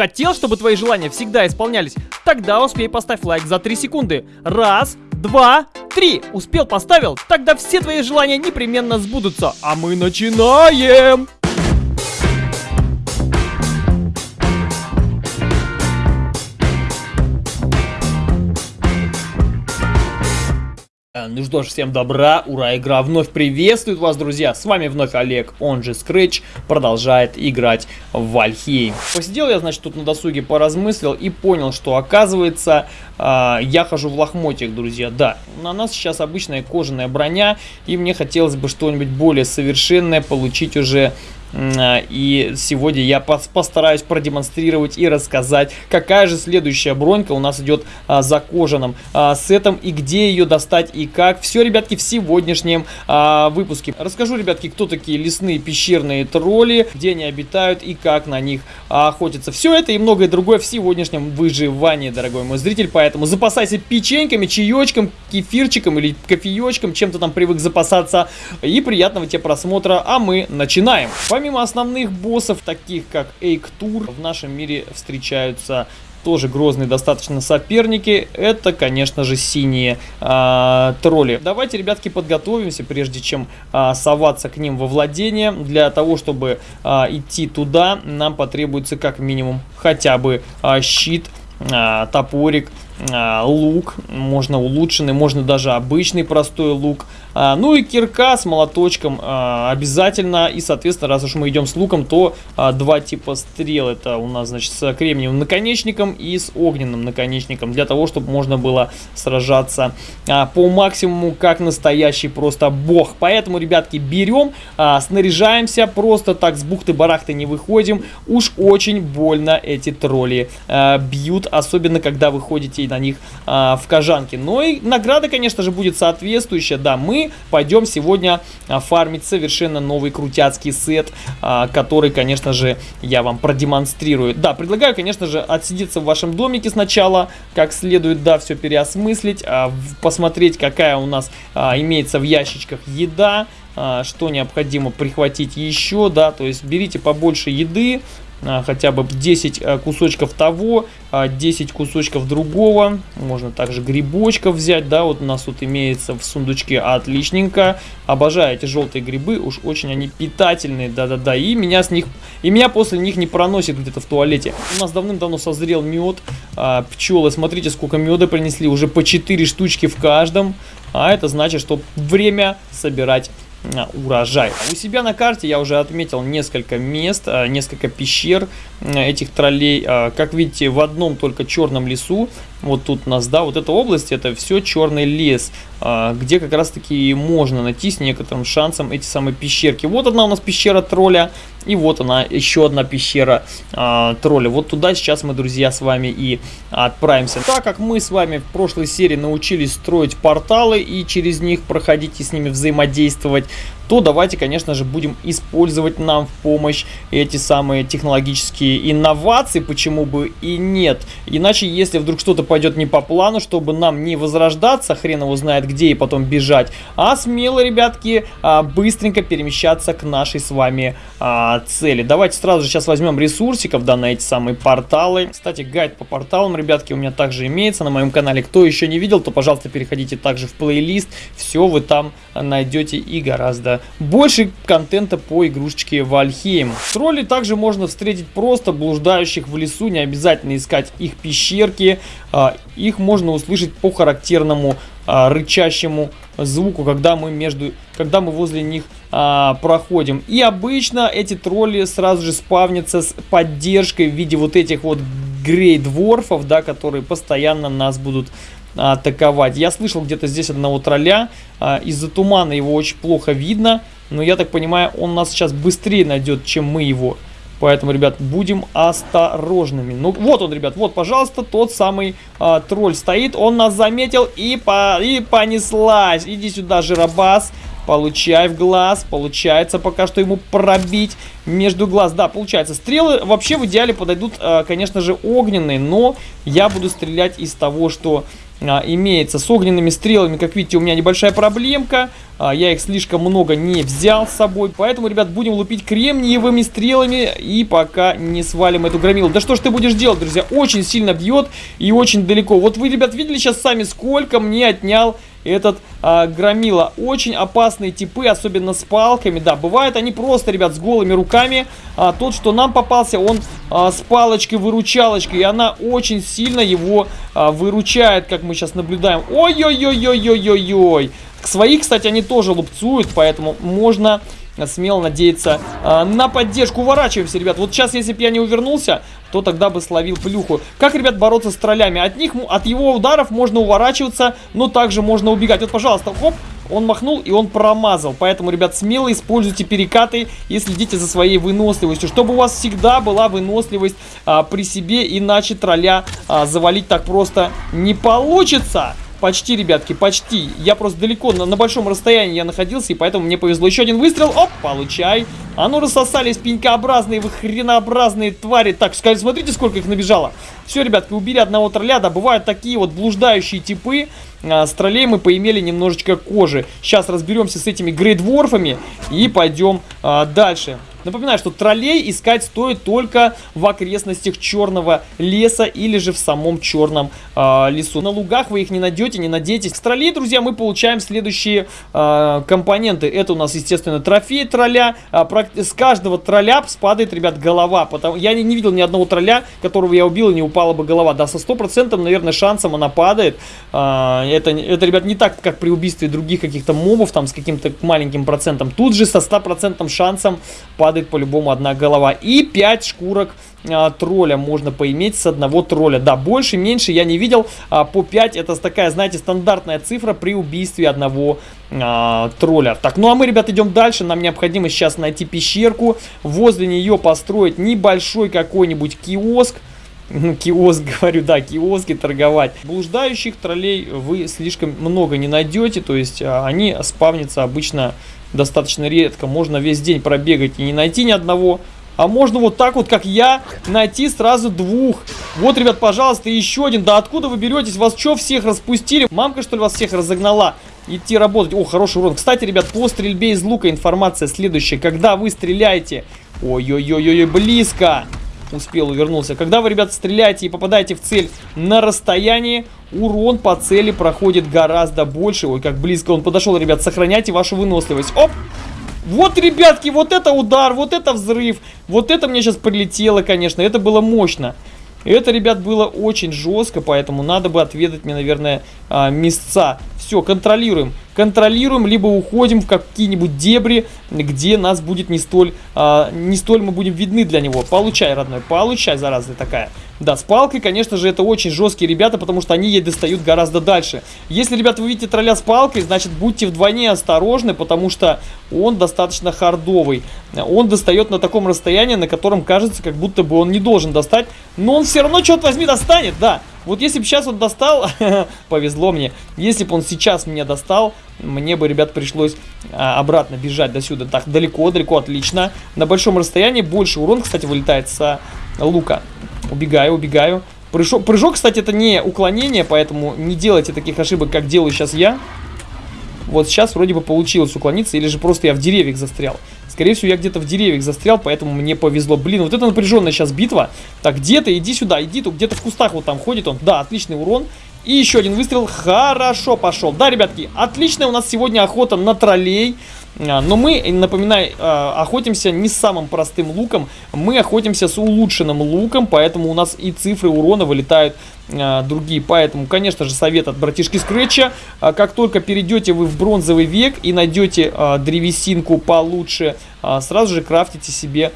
Хотел, чтобы твои желания всегда исполнялись? Тогда успей поставь лайк за 3 секунды. Раз, два, три. Успел, поставил? Тогда все твои желания непременно сбудутся. А мы начинаем! Ну что ж, всем добра, ура, игра вновь приветствует вас, друзья. С вами вновь Олег, он же Scratch, продолжает играть в Вальхейм. Посидел я, значит, тут на досуге поразмыслил и понял, что оказывается, э, я хожу в лохмотьях, друзья. Да, на нас сейчас обычная кожаная броня, и мне хотелось бы что-нибудь более совершенное получить уже и сегодня я постараюсь продемонстрировать и рассказать, какая же следующая бронька у нас идет а, за кожаным а, сетом и где ее достать и как. Все, ребятки, в сегодняшнем а, выпуске. Расскажу, ребятки, кто такие лесные пещерные тролли, где они обитают и как на них охотятся. Все это и многое другое в сегодняшнем выживании, дорогой мой зритель. Поэтому запасайся печеньками, чаечком, кефирчиком или кофеечком, чем-то там привык запасаться. И приятного тебе просмотра, а мы начинаем. Помимо основных боссов, таких как Эйктур, в нашем мире встречаются тоже грозные достаточно соперники. Это, конечно же, синие э, тролли. Давайте, ребятки, подготовимся, прежде чем э, соваться к ним во владение. Для того, чтобы э, идти туда, нам потребуется как минимум хотя бы э, щит, э, топорик, лук. Можно улучшенный, можно даже обычный простой лук. А, ну и кирка с молоточком а, обязательно. И, соответственно, раз уж мы идем с луком, то а, два типа стрел. Это у нас, значит, с кремниевым наконечником и с огненным наконечником. Для того, чтобы можно было сражаться по максимуму, как настоящий просто бог. Поэтому, ребятки, берем, снаряжаемся. Просто так с бухты-барахты не выходим. Уж очень больно эти тролли бьют. Особенно, когда вы ходите на них а, в кожанке. Но и награда, конечно же, будет соответствующая. Да, мы пойдем сегодня а, фармить совершенно новый крутяцкий сет, а, который, конечно же, я вам продемонстрирую. Да, предлагаю, конечно же, отсидеться в вашем домике сначала, как следует, да, все переосмыслить, а, посмотреть, какая у нас имеется в ящичках еда, что необходимо прихватить еще, да, то есть берите побольше еды, а, хотя бы 10 э, кусочков того, 10 а, кусочков другого. Можно также грибочков взять, да, вот у нас тут имеется в сундучке отличненько. Обожаю эти желтые грибы, уж очень они питательные, да-да-да. И меня с них, и меня после них не проносит где-то в туалете. У нас давным-давно созрел мед, а, пчелы, смотрите, сколько меда принесли, уже по 4 штучки в каждом. А это значит, что время собирать урожай. У себя на карте я уже отметил несколько мест, а, несколько пещер этих троллей. А, как видите, в одном только черном лесу, вот тут у нас, да, вот эта область, это все черный лес, а, где как раз таки можно найти с некоторым шансом эти самые пещерки. Вот одна у нас пещера тролля, и вот она, еще одна пещера а, тролля. Вот туда сейчас мы, друзья, с вами и отправимся. Так как мы с вами в прошлой серии научились строить порталы и через них проходить и с ними взаимодействовать, то давайте, конечно же, будем использовать нам в помощь эти самые технологические инновации, почему бы и нет. Иначе, если вдруг что-то пойдет не по плану, чтобы нам не возрождаться, хрен его знает где и потом бежать, а смело, ребятки, а, быстренько перемещаться к нашей с вами а, цели. Давайте сразу же сейчас возьмем ресурсиков, да, на эти самые порталы. Кстати, гайд по порталам, ребятки, у меня также имеется на моем канале. Кто еще не видел, то, пожалуйста, переходите также в плейлист. Все вы там найдете и гораздо больше контента по игрушечке Вальхейм. Тролли также можно встретить просто блуждающих в лесу, не обязательно искать их пещерки. А, их можно услышать по характерному а, рычащему звуку, когда мы между, когда мы возле них а, проходим. И обычно эти тролли сразу же спавнятся с поддержкой в виде вот этих вот грейдворфов, да, которые постоянно нас будут атаковать. Я слышал где-то здесь одного тролля. А, из-за тумана его очень плохо видно. Но я так понимаю, он нас сейчас быстрее найдет, чем мы его. Поэтому, ребят, будем осторожными. Ну, вот он, ребят, вот, пожалуйста, тот самый а, тролль стоит. Он нас заметил и, по, и понеслась. Иди сюда, жиробас. Получай в глаз. Получается пока что ему пробить между глаз. Да, получается. Стрелы вообще в идеале подойдут, э, конечно же, огненные. Но я буду стрелять из того, что а, имеется с огненными стрелами. Как видите, у меня небольшая проблемка. А, я их слишком много не взял с собой. Поэтому, ребят, будем лупить кремниевыми стрелами. И пока не свалим эту громилу. Да что ж ты будешь делать, друзья? Очень сильно бьет и очень далеко. Вот вы, ребят, видели сейчас сами, сколько мне отнял этот а, громила. Очень опасные типы, особенно с палками. Да, бывают они просто, ребят, с голыми руками. А, тот, что нам попался, он а, с палочкой-выручалочкой. И она очень сильно его а, выручает, как мы сейчас наблюдаем. Ой-ой-ой-ой-ой-ой-ой. Своих, кстати, они тоже лупцуют, поэтому можно смело надеяться э, на поддержку. Уворачиваемся, ребят. Вот сейчас, если бы я не увернулся, то тогда бы словил плюху. Как, ребят, бороться с троллями? От них, от его ударов можно уворачиваться, но также можно убегать. Вот, пожалуйста, хоп, он махнул и он промазал. Поэтому, ребят, смело используйте перекаты и следите за своей выносливостью. Чтобы у вас всегда была выносливость а, при себе, иначе тролля а, завалить так просто не получится. Почти, ребятки, почти. Я просто далеко, на, на большом расстоянии я находился, и поэтому мне повезло. Еще один выстрел. Оп, получай. А ну рассосались пенькообразные, вы хренообразные твари. Так, смотрите, сколько их набежало. Все, ребятки, убили одного тролля. Да, бывают такие вот блуждающие типы. А, с троллей мы поимели немножечко кожи. Сейчас разберемся с этими грейдворфами и пойдем а, дальше. Напоминаю, что троллей искать стоит только в окрестностях черного леса или же в самом черном э, лесу. На лугах вы их не найдете, не надейтесь. С троллей, друзья, мы получаем следующие э, компоненты. Это у нас, естественно, трофей тролля. Э, с каждого тролля спадает, ребят, голова. Потому... Я не, не видел ни одного тролля, которого я убил и не упала бы голова. Да, со стопроцентным, наверное, шансом она падает. Э, это, это, ребят, не так, как при убийстве других каких-то мобов, там, с каким-то маленьким процентом. Тут же со стопроцентным шансом падает падает по-любому одна голова. И 5 шкурок а, тролля можно поиметь с одного тролля. Да, больше, меньше я не видел. А, по 5 это такая, знаете, стандартная цифра при убийстве одного а, тролля. Так, ну а мы, ребят, идем дальше. Нам необходимо сейчас найти пещерку. Возле нее построить небольшой какой-нибудь киоск. Ну, киоск, говорю, да, киоски торговать. Блуждающих троллей вы слишком много не найдете, то есть а, они спавнятся обычно достаточно редко. Можно весь день пробегать и не найти ни одного. А можно вот так вот, как я, найти сразу двух. Вот, ребят, пожалуйста, еще один. Да откуда вы беретесь? Вас что, всех распустили? Мамка, что ли, вас всех разогнала? Идти работать. О, хороший урон. Кстати, ребят, по стрельбе из лука информация следующая. Когда вы стреляете... Ой-ой-ой-ой, близко успел, увернулся. Когда вы, ребята, стреляете и попадаете в цель на расстоянии, урон по цели проходит гораздо больше. Ой, как близко он подошел, ребят. Сохраняйте вашу выносливость. Оп! Вот, ребятки, вот это удар, вот это взрыв. Вот это мне сейчас прилетело, конечно. Это было мощно. Это, ребят, было очень жестко, поэтому надо бы отведать мне, наверное, а, места. Все, контролируем. Контролируем, либо уходим в какие-нибудь дебри, где нас будет не столь, а, не столь мы будем видны для него. Получай, родной, получай, зараза такая. Да, с палкой, конечно же, это очень жесткие ребята, потому что они ей достают гораздо дальше. Если, ребята, вы видите тролля с палкой, значит, будьте вдвойне осторожны, потому что он достаточно хардовый. Он достает на таком расстоянии, на котором кажется, как будто бы он не должен достать, но он все равно, черт возьми, достанет, да. Вот если бы сейчас он достал, повезло мне, если бы он сейчас меня достал, мне бы, ребят, пришлось а, обратно бежать до сюда. Так, далеко, далеко, отлично. На большом расстоянии больше урон, кстати, вылетает с лука. Убегаю, убегаю. Прыжок, прыжок, кстати, это не уклонение, поэтому не делайте таких ошибок, как делаю сейчас я. Вот сейчас вроде бы получилось уклониться, или же просто я в деревьях застрял. Скорее всего, я где-то в деревьях застрял, поэтому мне повезло. Блин, вот это напряженная сейчас битва. Так, где-то, иди сюда, иди, тут где-то в кустах вот там ходит он. Да, отличный урон. И еще один выстрел. Хорошо пошел. Да, ребятки, отличная у нас сегодня охота на троллей. А, но мы, напоминаю, а, охотимся не с самым простым луком, мы охотимся с улучшенным луком, поэтому у нас и цифры урона вылетают другие. Поэтому, конечно же, совет от братишки Скретча. Как только перейдете вы в бронзовый век и найдете древесинку получше, сразу же крафтите себе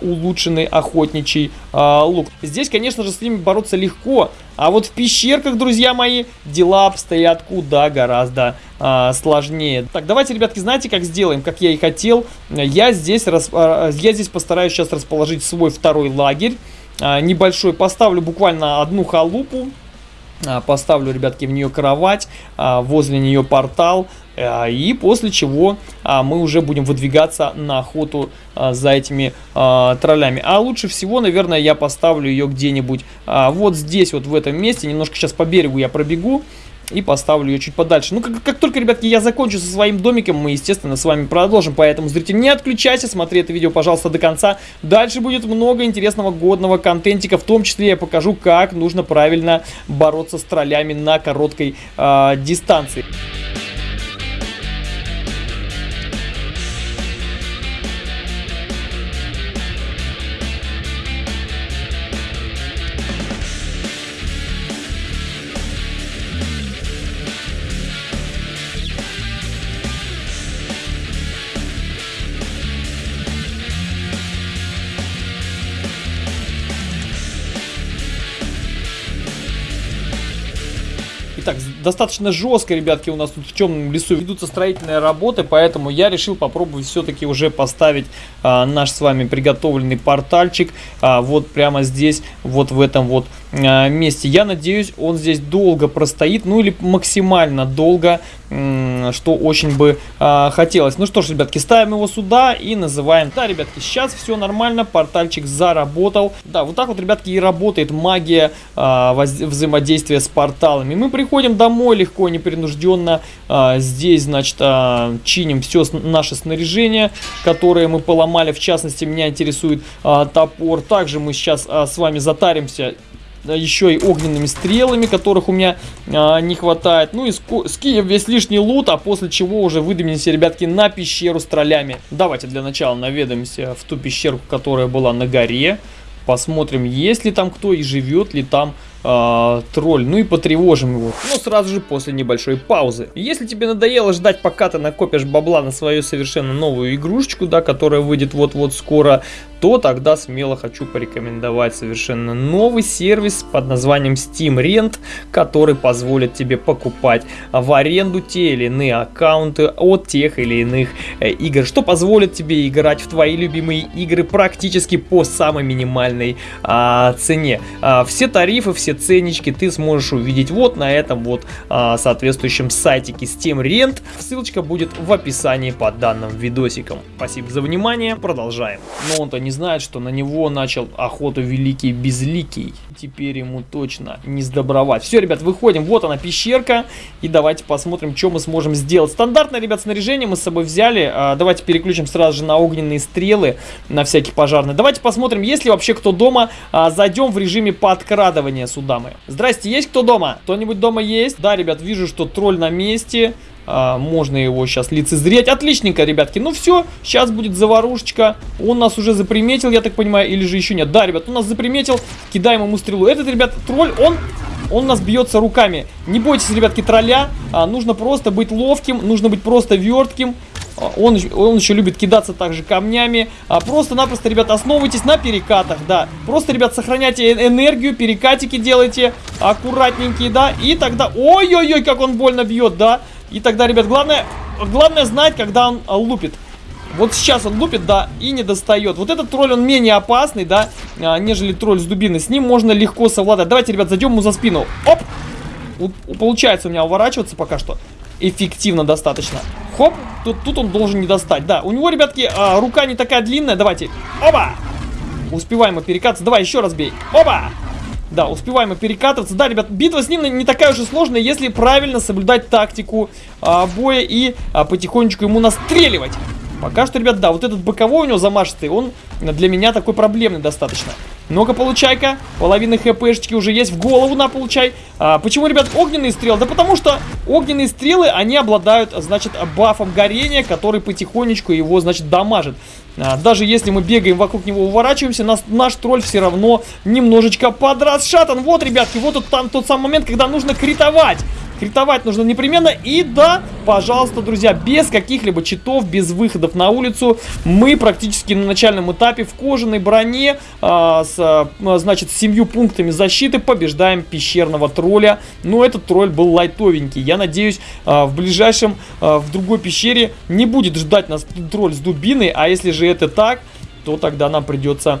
улучшенный охотничий лук. Здесь, конечно же, с ними бороться легко, а вот в пещерках, друзья мои, дела обстоят куда гораздо а, сложнее. Так, давайте, ребятки, знаете, как сделаем, как я и хотел. Я здесь, а, я здесь постараюсь сейчас расположить свой второй лагерь. А, небольшой. Поставлю буквально одну халупу. А, поставлю, ребятки, в нее кровать, а, возле нее портал. И после чего мы уже будем выдвигаться на охоту за этими троллями. А лучше всего, наверное, я поставлю ее где-нибудь вот здесь, вот в этом месте. Немножко сейчас по берегу я пробегу и поставлю ее чуть подальше. Ну, как, как только, ребятки, я закончу со своим домиком, мы, естественно, с вами продолжим. Поэтому, зритель, не отключайся, смотри это видео, пожалуйста, до конца. Дальше будет много интересного годного контентика, в том числе я покажу, как нужно правильно бороться с троллями на короткой э, дистанции. Достаточно жестко, ребятки, у нас тут в темном лесу ведутся строительные работы, поэтому я решил попробовать все-таки уже поставить а, наш с вами приготовленный портальчик а, вот прямо здесь, вот в этом вот месте. Я надеюсь, он здесь долго простоит, ну или максимально долго, что очень бы а, хотелось. Ну что ж, ребятки, ставим его сюда и называем. Да, ребятки, сейчас все нормально, портальчик заработал. Да, вот так вот, ребятки, и работает магия а, взаимодействия с порталами. Мы приходим домой легко, непринужденно. Здесь, значит, чиним все наше снаряжение, которое мы поломали. В частности, меня интересует топор. Также мы сейчас с вами затаримся еще и огненными стрелами, которых у меня а, не хватает. Ну и скинем весь лишний лут, а после чего уже выдвинемся, ребятки, на пещеру с троллями. Давайте для начала наведаемся в ту пещерку, которая была на горе. Посмотрим, есть ли там кто и живет ли там э, тролль, ну и потревожим его. Но сразу же после небольшой паузы. Если тебе надоело ждать, пока ты накопишь бабла на свою совершенно новую игрушечку, да, которая выйдет вот-вот скоро, то тогда смело хочу порекомендовать совершенно новый сервис под названием Steam Rent, который позволит тебе покупать в аренду те или иные аккаунты от тех или иных э, игр, что позволит тебе играть в твои любимые игры практически по самой минимальной а, цене. А, все тарифы, все ценнички ты сможешь увидеть вот на этом вот а, соответствующем сайтике Steam Rent. Ссылочка будет в описании под данным видосиком. Спасибо за внимание, продолжаем. Но он-то не знает, что на него начал охоту Великий Безликий. Теперь ему точно не сдобровать. Все, ребят, выходим. Вот она пещерка. И давайте посмотрим, что мы сможем сделать. Стандартное, ребят, снаряжение мы с собой взяли. А, давайте переключим сразу же на огненные стрелы, на всякие пожарные. Давайте посмотрим, есть ли вообще кто дома. А, зайдем в режиме подкрадывания сюда мы. Здрасте, есть кто дома? Кто-нибудь дома есть? Да, ребят, вижу, что тролль на месте. А, можно его сейчас лицезреть. Отличненько, ребятки. Ну все, сейчас будет заварушечка. Он нас уже заприметил, я так понимаю, или же еще нет. Да, ребят, он нас заприметил. Кидаем ему стрелу. Этот, ребят, тролль, он... Он нас бьется руками. Не бойтесь, ребятки, тролля. А, нужно просто быть ловким, нужно быть просто вертким. А, он, он еще любит кидаться также камнями. А, Просто-напросто, ребят, основывайтесь на перекатах, да. Просто, ребят, сохраняйте энергию, перекатики делайте аккуратненькие, да. И тогда... Ой-ой-ой, как он больно бьет, да. И тогда, ребят, главное, главное знать, когда он а, лупит. Вот сейчас он лупит, да, и не достает. Вот этот тролль, он менее опасный, да, а, нежели тролль с дубиной. С ним можно легко совладать. Давайте, ребят, зайдем ему за спину. Оп! Получается у меня уворачиваться пока что. Эффективно достаточно. Хоп, тут, тут он должен не достать. Да, у него, ребятки, а, рука не такая длинная. Давайте. Оба! Успеваем мы перекатываться. Давай, еще раз бей. Оба! Да, успеваем мы перекатываться. Да, ребят, битва с ним не такая уж и сложная, если правильно соблюдать тактику а, боя и а, потихонечку ему настреливать. Пока что, ребят, да, вот этот боковой у него замашистый, он для меня такой проблемный достаточно. Ну-ка, получай-ка. Половина хпшечки уже есть. В голову на, получай. А, почему, ребят, огненные стрелы? Да потому что огненные стрелы, они обладают, значит, бафом горения, который потихонечку его, значит, дамажит. А, даже если мы бегаем вокруг него, уворачиваемся, нас, наш тролль все равно немножечко подрасшатан. Вот, ребятки, вот тут там тот самый момент, когда нужно критовать. Критовать нужно непременно. И да, пожалуйста, друзья, без каких-либо читов, без выходов на улицу, мы практически на начальном этапе в кожаной броне, а, с, а, значит, с семью пунктами защиты побеждаем пещерного тролля. Но этот тролль был лайтовенький. Я надеюсь, а, в ближайшем, а, в другой пещере не будет ждать нас тролль с дубиной. А если же это так, то тогда нам придется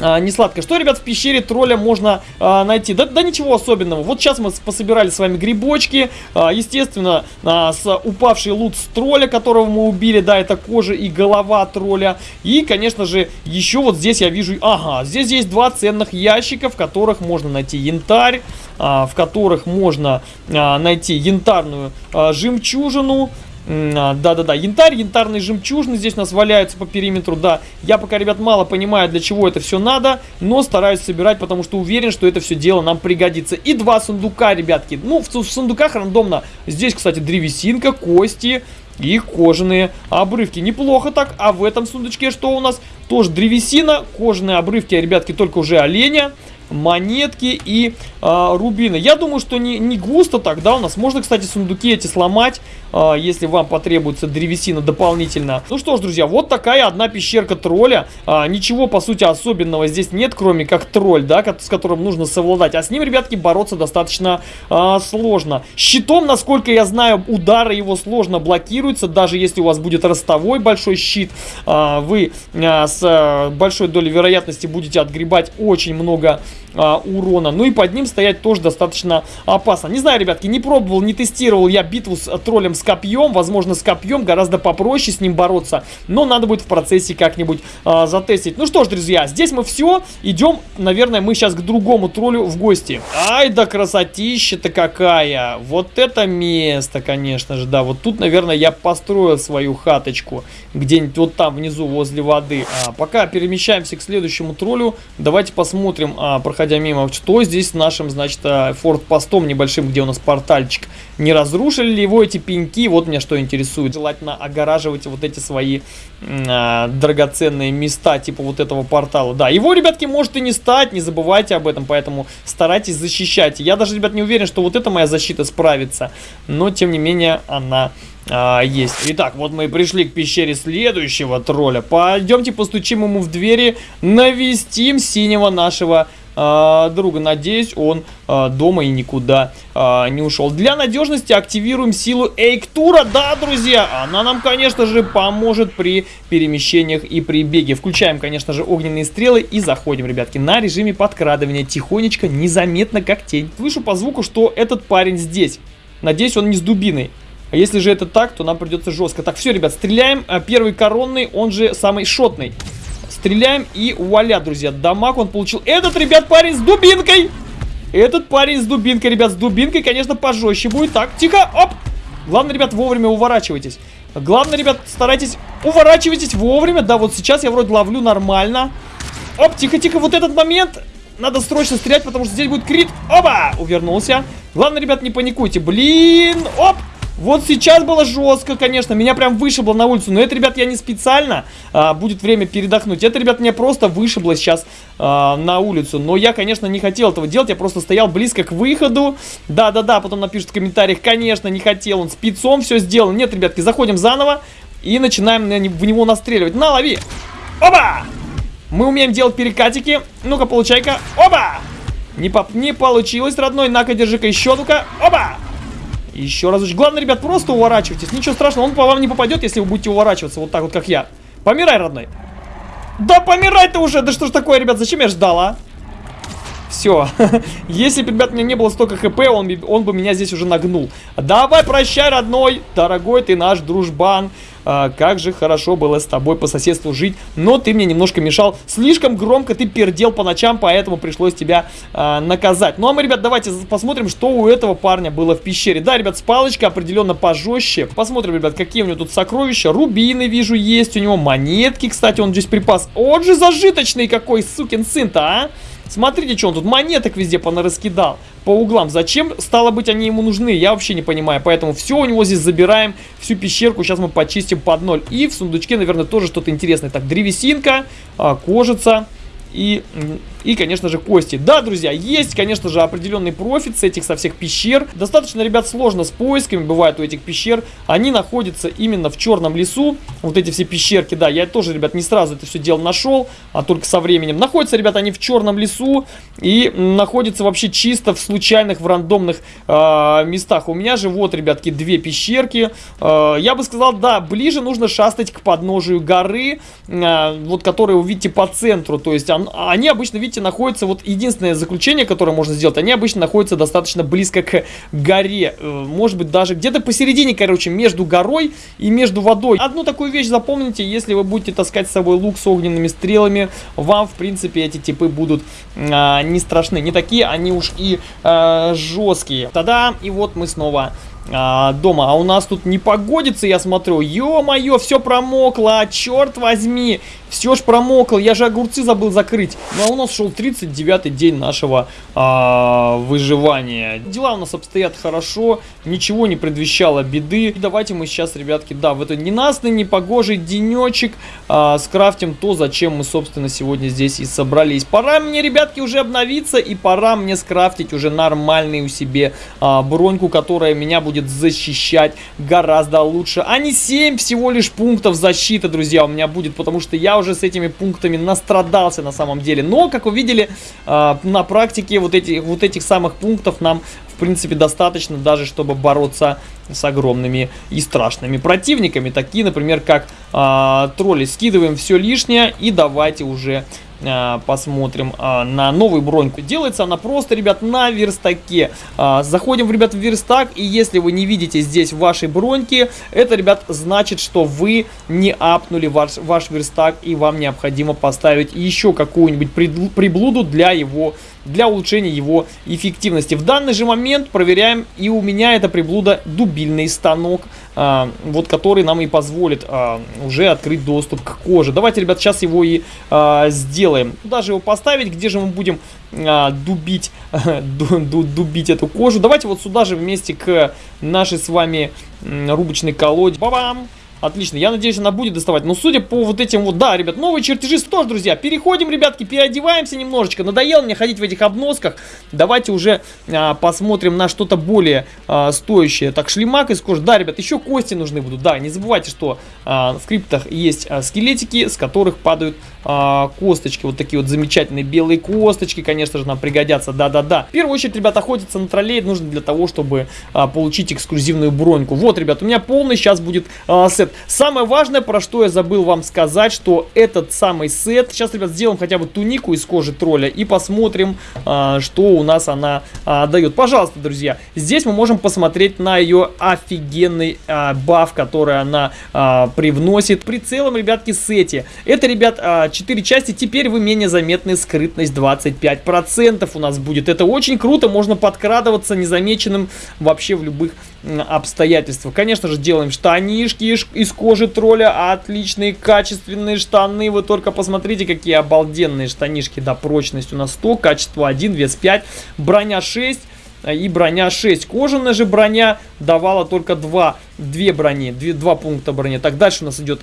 а, не сладкое. Что, ребят, в пещере тролля можно а, найти? Да, да ничего особенного. Вот сейчас мы пособирали с вами грибочки. А, естественно, а, с упавший лут с тролля, которого мы убили. Да, это кожа и голова тролля. И, конечно же, еще вот здесь я вижу... Ага, здесь есть два ценных ящика, в которых можно найти янтарь. А, в которых можно а, найти янтарную а, жемчужину. А, да-да-да, янтарь, янтарные жемчужины здесь у нас валяются по периметру, да. Я пока, ребят, мало понимаю, для чего это все надо, но стараюсь собирать, потому что уверен, что это все дело нам пригодится. И два сундука, ребятки. Ну, в, в сундуках рандомно. Здесь, кстати, древесинка, кости и кожаные обрывки. Неплохо так. А в этом сундучке что у нас? Тоже древесина, кожаные обрывки, ребятки, только уже оленя монетки и э, рубины. Я думаю, что не, не густо тогда у нас. Можно, кстати, сундуки эти сломать, э, если вам потребуется древесина дополнительно. Ну что ж, друзья, вот такая одна пещерка тролля. Э, ничего, по сути, особенного здесь нет, кроме как тролль, да, с которым нужно совладать. А с ним, ребятки, бороться достаточно э, сложно. Щитом, насколько я знаю, удары его сложно блокируются. Даже если у вас будет ростовой большой щит, э, вы э, с э, большой долей вероятности будете отгребать очень много а, урона. Ну и под ним стоять тоже достаточно опасно. Не знаю, ребятки, не пробовал, не тестировал я битву с троллем с копьем. Возможно, с копьем гораздо попроще с ним бороться. Но надо будет в процессе как-нибудь а, затестить. Ну что ж, друзья, здесь мы все. Идем, наверное, мы сейчас к другому троллю в гости. Ай да красотища-то какая. Вот это место, конечно же, да. Вот тут, наверное, я построил свою хаточку. Где-нибудь вот там внизу, возле воды. А, пока перемещаемся к следующему троллю, давайте посмотрим, а, проходя мимо, что здесь с нашим, значит, форт-постом небольшим, где у нас портальчик. Не разрушили ли его эти пеньки? Вот меня что интересует. Желательно огораживать вот эти свои а, драгоценные места, типа вот этого портала. Да, его, ребятки, может и не стать, не забывайте об этом, поэтому старайтесь защищать. Я даже, ребят, не уверен, что вот эта моя защита справится, но, тем не менее, она а, есть. Итак, вот мы и пришли к пещере следующего тролля. Пойдемте постучим ему в двери, навестим синего нашего а, друга. Надеюсь, он а, дома и никуда а, не ушел. Для надежности активируем силу Эйктура. Да, друзья, она нам, конечно же, поможет при перемещениях и при беге. Включаем, конечно же, огненные стрелы и заходим, ребятки, на режиме подкрадывания. Тихонечко, незаметно, как тень. Слышу по звуку, что этот парень здесь. Надеюсь, он не с дубиной. А если же это так, то нам придется жестко. Так, все, ребят, стреляем. Первый коронный, он же самый шотный. Стреляем и вуаля, друзья. Дамаг он получил. Этот, ребят, парень с дубинкой. Этот парень с дубинкой, ребят, с дубинкой, конечно, пожестче будет. Так, тихо, оп. Главное, ребят, вовремя уворачивайтесь. Главное, ребят, старайтесь уворачивайтесь вовремя. Да, вот сейчас я вроде ловлю нормально. Оп, тихо-тихо, вот этот момент. Надо срочно стрелять, потому что здесь будет крит. Оба! Увернулся. Главное, ребят, не паникуйте. Блин, оп. Вот сейчас было жестко, конечно, меня прям вышибло на улицу, но это, ребят, я не специально, а, будет время передохнуть. Это, ребят, меня просто вышибло сейчас а, на улицу, но я, конечно, не хотел этого делать, я просто стоял близко к выходу. Да-да-да, потом напишут в комментариях, конечно, не хотел, он спецом все сделал. Нет, ребятки, заходим заново и начинаем в него настреливать. На, лови! Оба! Мы умеем делать перекатики. Ну-ка, получай-ка. Оба! Не, по не получилось, родной. На-ка, держи-ка еще, ну-ка. Оба! Еще разочек. Главное, ребят, просто уворачивайтесь. Ничего страшного, он по вам не попадет, если вы будете уворачиваться вот так вот, как я. Помирай, родной. Да помирай ты уже! Да что ж такое, ребят, зачем я ждал, а? Все. Если бы, ребят, у меня не было столько хп, он, он бы меня здесь уже нагнул. Давай, прощай, родной. Дорогой ты наш дружбан. А, как же хорошо было с тобой по соседству жить. Но ты мне немножко мешал. Слишком громко ты пердел по ночам, поэтому пришлось тебя а, наказать. Ну, а мы, ребят, давайте посмотрим, что у этого парня было в пещере. Да, ребят, с палочкой определенно пожестче. Посмотрим, ребят, какие у него тут сокровища. Рубины, вижу, есть у него. Монетки, кстати, он здесь припас. Вот же зажиточный какой сукин сын-то, а! Смотрите, что он тут монеток везде понараскидал по углам. Зачем, стало быть, они ему нужны? Я вообще не понимаю. Поэтому все у него здесь забираем, всю пещерку. Сейчас мы почистим под ноль. И в сундучке, наверное, тоже что-то интересное. Так, древесинка, а, кожица и, и, конечно же, кости. Да, друзья, есть, конечно же, определенный профит с этих, со всех пещер. Достаточно, ребят, сложно с поисками бывает у этих пещер. Они находятся именно в черном лесу. Вот эти все пещерки, да, я тоже, ребят, не сразу это все дело нашел, а только со временем. Находятся, ребят, они в черном лесу и находятся вообще чисто в случайных, в рандомных э, местах. У меня же вот, ребятки, две пещерки. Э, я бы сказал, да, ближе нужно шастать к подножию горы, э, вот которая, увидите, по центру. То есть они обычно, видите, находятся, вот единственное заключение, которое можно сделать, они обычно находятся достаточно близко к горе. Э, может быть, даже где-то посередине, короче, между горой и между водой. Одну такую вещь запомните, если вы будете таскать с собой лук с огненными стрелами, вам, в принципе, эти типы будут а, не страшны. Не такие они уж и а, жесткие. Тогда и вот мы снова а, дома. А у нас тут не погодится, я смотрю. Ё-моё, все промокло, черт возьми. Все ж промокло, я же огурцы забыл закрыть. Ну а у нас шел 39-й день нашего а, выживания. Дела у нас обстоят хорошо, ничего не предвещало беды. И давайте мы сейчас, ребятки, да, в этот ненастный, непогожий денечек а, скрафтим то, зачем мы, собственно, сегодня здесь и собрались. Пора мне, ребятки, уже обновиться и пора мне скрафтить уже нормальную себе а, броньку, которая меня будет будет защищать гораздо лучше. А не 7 всего лишь пунктов защиты, друзья, у меня будет, потому что я уже с этими пунктами настрадался на самом деле. Но, как вы видели, э, на практике вот, эти, вот этих самых пунктов нам в принципе, достаточно даже, чтобы бороться с огромными и страшными противниками. Такие, например, как э, тролли. Скидываем все лишнее и давайте уже а, посмотрим а, на новую броньку. Делается она просто, ребят, на верстаке. А, заходим, ребят, в верстак, и если вы не видите здесь вашей броньки, это, ребят, значит, что вы не апнули ваш, ваш верстак, и вам необходимо поставить еще какую-нибудь приблуду для его для улучшения его эффективности. В данный же момент проверяем, и у меня это приблуда дубильный станок, а, вот который нам и позволит а, уже открыть доступ к коже. Давайте, ребят, сейчас его и а, сделаем. Куда же его поставить, где же мы будем а, дубить, дубить эту кожу? Давайте вот сюда же вместе к нашей с вами рубочной колоде. Ба-бам! Отлично, я надеюсь, она будет доставать. Но судя по вот этим вот, да, ребят, новые чертежи тоже, друзья. Переходим, ребятки, переодеваемся немножечко. Надоело мне ходить в этих обносках. Давайте уже а, посмотрим на что-то более а, стоящее. Так, шлемак из кожи. Да, ребят, еще кости нужны будут. Да, не забывайте, что а, в криптах есть а, скелетики, с которых падают а, косточки. Вот такие вот замечательные белые косточки, конечно же, нам пригодятся. Да-да-да. В первую очередь, ребят, охотиться на троллей нужно для того, чтобы а, получить эксклюзивную броньку. Вот, ребят, у меня полный сейчас будет а, сет. Самое важное, про что я забыл вам сказать, что этот самый сет... Сейчас, ребят, сделаем хотя бы тунику из кожи тролля и посмотрим, а, что у нас она а, дает. Пожалуйста, друзья, здесь мы можем посмотреть на ее офигенный а, баф, который она а, привносит при целом, ребятки, сете. Это, ребят, а, 4 части. Теперь вы менее заметны скрытность 25% у нас будет. Это очень круто, можно подкрадываться незамеченным вообще в любых обстоятельствах. Конечно же, делаем штанишки из кожи тролля. Отличные, качественные штаны. Вы только посмотрите, какие обалденные штанишки. Да, прочность у нас 100, качество 1, вес 5, броня 6 и броня 6. Кожаная же броня давала только 2, 2 брони, 2, 2 пункта брони. Так, дальше у нас идет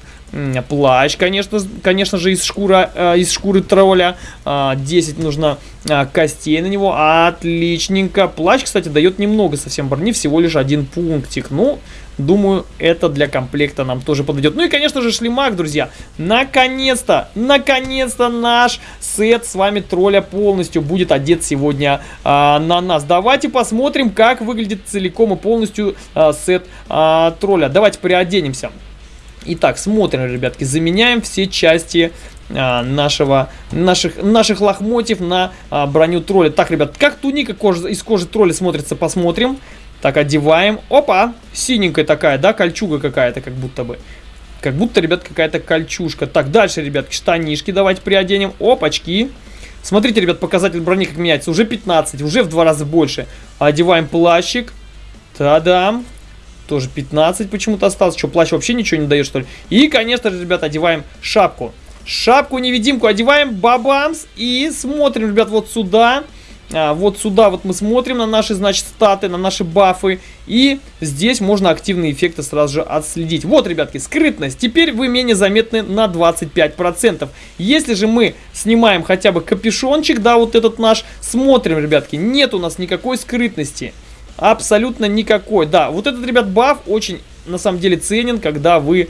плащ, конечно, конечно же, из, шкура, из шкуры тролля. Э, 10 нужно э, костей на него. Отличненько. Плащ, кстати, дает немного совсем брони, всего лишь один пунктик. Ну, Думаю, это для комплекта нам тоже подойдет. Ну и, конечно же, шлемак, друзья. Наконец-то, наконец-то наш сет с вами тролля полностью будет одет сегодня а, на нас. Давайте посмотрим, как выглядит целиком и полностью а, сет а, тролля. Давайте переоденемся. Итак, смотрим, ребятки, заменяем все части а, нашего, наших, наших лохмотьев на а, броню тролля. Так, ребят, как туника кожа, из кожи тролля смотрится, посмотрим. Так, одеваем. Опа! Синенькая такая, да, кольчуга какая-то, как будто бы. Как будто, ребят, какая-то кольчушка. Так, дальше, ребятки, штанишки давайте приоденем. Опачки. Смотрите, ребят, показатель брони как меняется. Уже 15, уже в два раза больше. Одеваем плащик. Та-дам. Тоже 15 почему-то осталось. Что, плащ вообще ничего не дает, что ли? И, конечно же, ребят, одеваем шапку. Шапку-невидимку одеваем, бабамс. И смотрим, ребят, вот сюда. А, вот сюда вот мы смотрим на наши, значит, статы, на наши бафы. И здесь можно активные эффекты сразу же отследить. Вот, ребятки, скрытность. Теперь вы менее заметны на 25%. Если же мы снимаем хотя бы капюшончик, да, вот этот наш, смотрим, ребятки, нет у нас никакой скрытности. Абсолютно никакой. Да, вот этот, ребят, баф очень на самом деле ценен, когда вы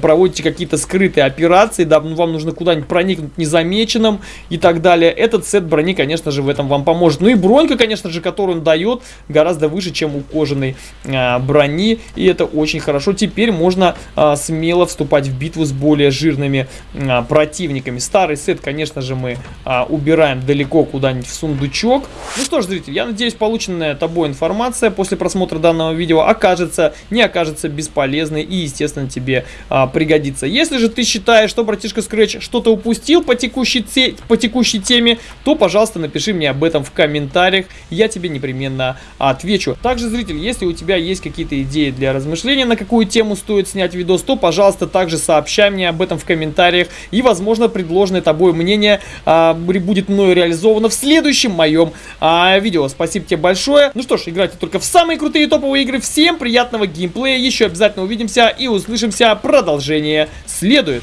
проводите какие-то скрытые операции, да, ну, вам нужно куда-нибудь проникнуть незамеченным и так далее. Этот сет брони, конечно же, в этом вам поможет. Ну и бронька, конечно же, которую он дает, гораздо выше, чем у кожаной а, брони. И это очень хорошо. Теперь можно а, смело вступать в битву с более жирными а, противниками. Старый сет, конечно же, мы а, убираем далеко куда-нибудь в сундучок. Ну что ж, зритель, я надеюсь, полученная тобой информация после просмотра данного видео окажется, не окажется бесполезной и, естественно, тебе а, пригодится. Если же ты считаешь, что братишка Scratch что-то упустил по текущей, те, по текущей теме, то, пожалуйста, напиши мне об этом в комментариях, я тебе непременно отвечу. Также, зритель, если у тебя есть какие-то идеи для размышления, на какую тему стоит снять видос, то, пожалуйста, также сообщай мне об этом в комментариях, и, возможно, предложенное тобой мнение а, будет мною реализовано в следующем моем а, видео. Спасибо тебе большое. Ну что ж, играйте только в самые крутые топовые игры. Всем приятного геймплея, еще обязательно увидимся и услышимся. Продолжение следует.